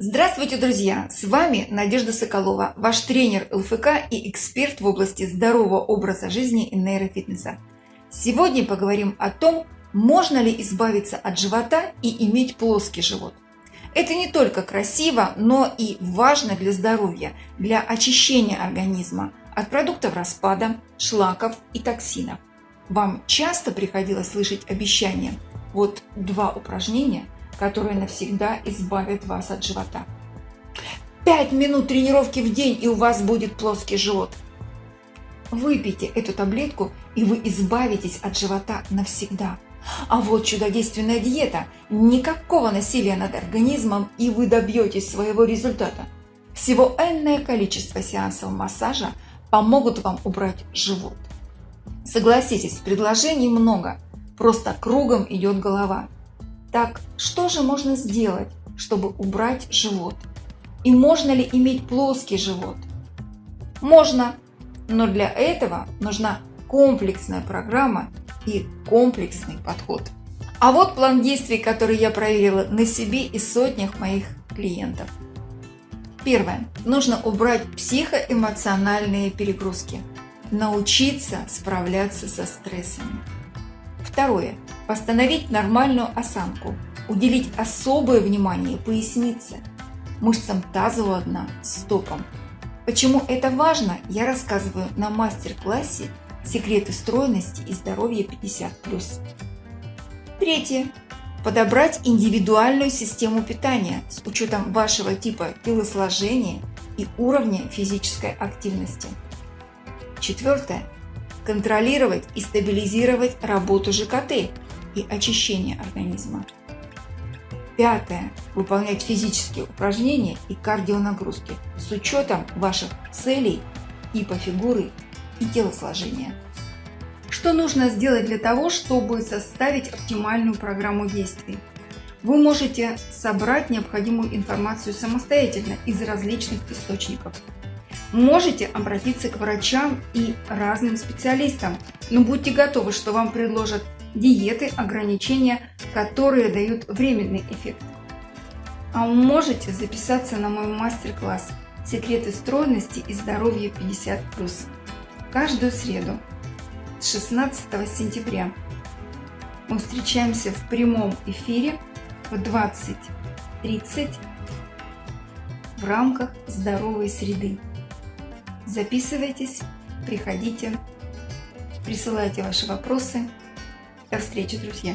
Здравствуйте, друзья! С вами Надежда Соколова, ваш тренер ЛФК и эксперт в области здорового образа жизни и нейрофитнеса. Сегодня поговорим о том, можно ли избавиться от живота и иметь плоский живот. Это не только красиво, но и важно для здоровья, для очищения организма от продуктов распада, шлаков и токсинов. Вам часто приходилось слышать обещания «Вот два упражнения – которые навсегда избавят вас от живота. 5 минут тренировки в день, и у вас будет плоский живот. Выпейте эту таблетку, и вы избавитесь от живота навсегда. А вот чудодейственная диета. Никакого насилия над организмом, и вы добьетесь своего результата. Всего энное количество сеансов массажа помогут вам убрать живот. Согласитесь, предложений много, просто кругом идет голова. Так что же можно сделать, чтобы убрать живот? И можно ли иметь плоский живот? Можно, но для этого нужна комплексная программа и комплексный подход. А вот план действий, который я проверила на себе и сотнях моих клиентов. Первое. Нужно убрать психоэмоциональные перегрузки. Научиться справляться со стрессами. Второе. Восстановить нормальную осанку. Уделить особое внимание пояснице, мышцам тазового дна, стопам. Почему это важно, я рассказываю на мастер-классе «Секреты стройности и здоровья 50+.» Третье. Подобрать индивидуальную систему питания с учетом вашего типа телосложения и уровня физической активности. Четвертое. Контролировать и стабилизировать работу ЖКТ и очищение организма. Пятое. Выполнять физические упражнения и кардионагрузки с учетом ваших целей, типа фигуры и телосложения. Что нужно сделать для того, чтобы составить оптимальную программу действий? Вы можете собрать необходимую информацию самостоятельно из различных источников. Можете обратиться к врачам и разным специалистам, но будьте готовы, что вам предложат диеты, ограничения, которые дают временный эффект. А вы можете записаться на мой мастер-класс «Секреты стройности и здоровья 50+,» каждую среду с 16 сентября. Мы встречаемся в прямом эфире в 20.30 в рамках здоровой среды. Записывайтесь, приходите, присылайте ваши вопросы. До встречи, друзья!